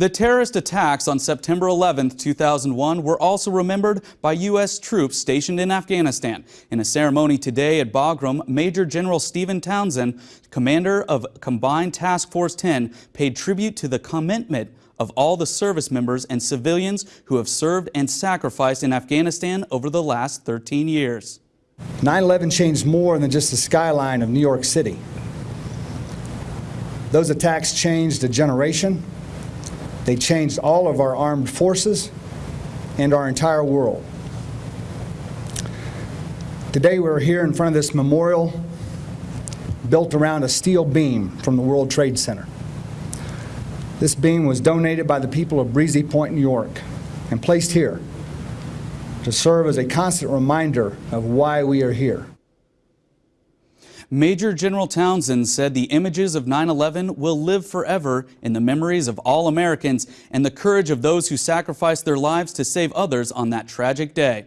The terrorist attacks on September 11, 2001 were also remembered by U.S. troops stationed in Afghanistan. In a ceremony today at Bagram, Major General Stephen Townsend, commander of Combined Task Force 10, paid tribute to the commitment of all the service members and civilians who have served and sacrificed in Afghanistan over the last 13 years. 9-11 changed more than just the skyline of New York City. Those attacks changed a generation, they changed all of our armed forces and our entire world. Today we're here in front of this memorial built around a steel beam from the World Trade Center. This beam was donated by the people of Breezy Point, New York, and placed here to serve as a constant reminder of why we are here. Major General Townsend said the images of 9-11 will live forever in the memories of all Americans and the courage of those who sacrificed their lives to save others on that tragic day.